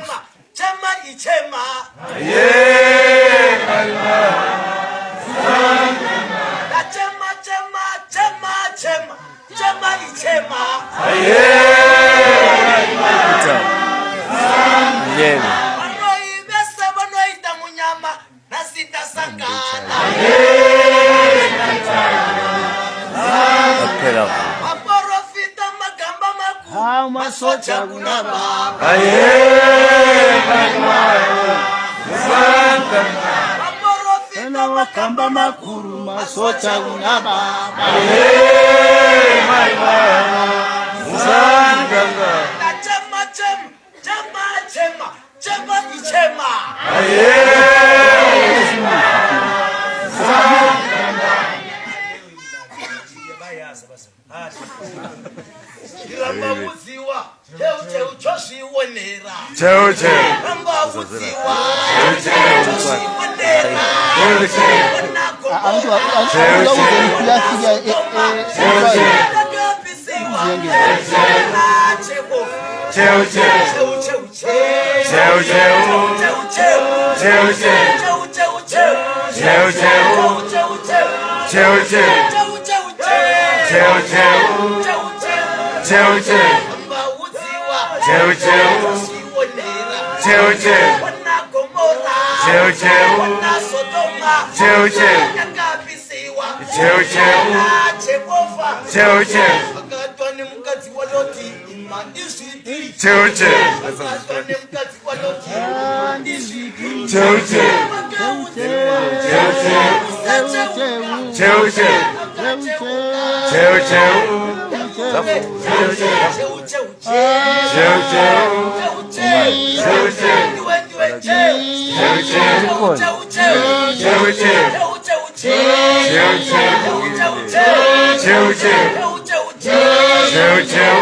chema. Chema ichema aye kalma na chema chema chema chema. Chema ichema aye kalma yema vanoivesa vanoita munyama nasitasakana aporofita magamba makuu masocha kunava aye. mwana wakamba makuru masocha una baba. Hey, my baba. Musanganga nachema chema chema chema chema ichema rambavudziwa cheucheu chozvionera cheucheu rambavudziwa 재울 재울 재울 재울 cheucheu cheucheu cheucheu cheucheu nemukadzi waloti ima izvidi akatwa nemukadzi waloti izvidi akateuka 재우재 재우재 재우재 재우재